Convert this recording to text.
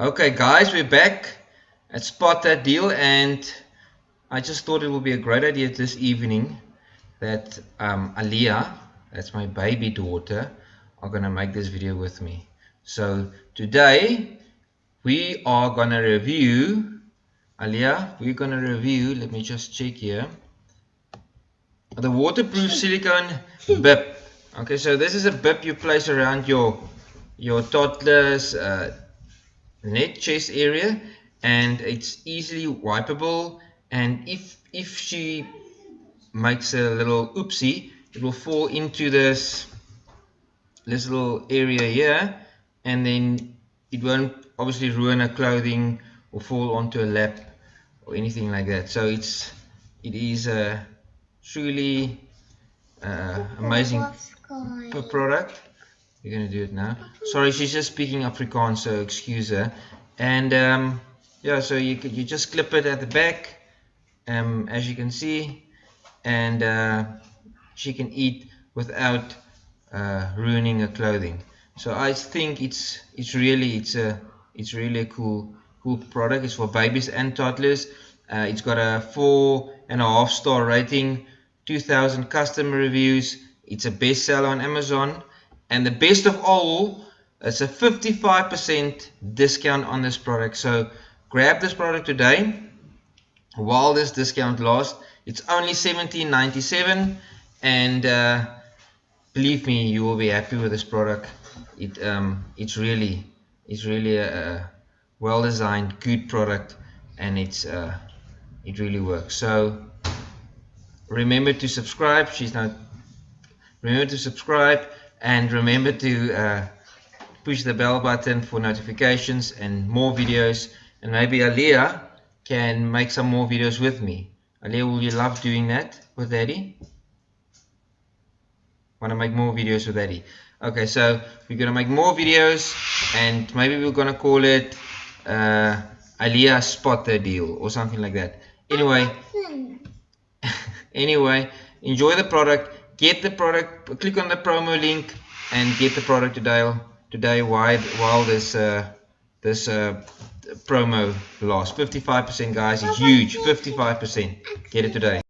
Okay guys, we're back at Spot That Deal and I just thought it would be a great idea this evening that um, Aliyah, that's my baby daughter, are going to make this video with me. So today we are going to review, Aliyah, we're going to review, let me just check here, the waterproof silicone bib. Okay, so this is a bib you place around your your toddler's uh, neck chest area and it's easily wipeable. And if if she makes a little oopsie it will fall into this this little area here and then it won't obviously ruin her clothing or fall onto a lap or anything like that. So it's it is a truly uh, amazing product you're gonna do it now. Sorry, she's just speaking Afrikaans, so excuse her. And um, yeah, so you you just clip it at the back, um, as you can see, and uh, she can eat without uh, ruining her clothing. So I think it's it's really it's a it's really a cool cool product. It's for babies and toddlers. Uh, it's got a four and a half star rating, 2,000 customer reviews. It's a bestseller on Amazon and the best of all it's a 55% discount on this product. So grab this product today. While this discount lasts it's only 17.97 and uh, believe me you will be happy with this product. It um, it's really it's really a, a well designed good product. And it's uh, it really works. So remember to subscribe. She's not remember to subscribe and remember to uh, push the bell button for notifications and more videos. And maybe Aliyah can make some more videos with me. Aliyah will you love doing that with daddy want to make more videos with daddy okay so we're gonna make more videos and maybe we're gonna call it uh, Aliyah spot the deal or something like that. Anyway. Anyway enjoy the product get the product click on the promo link and get the product today today while while this uh, this uh, promo lasts. 55% guys is huge. 55% get it today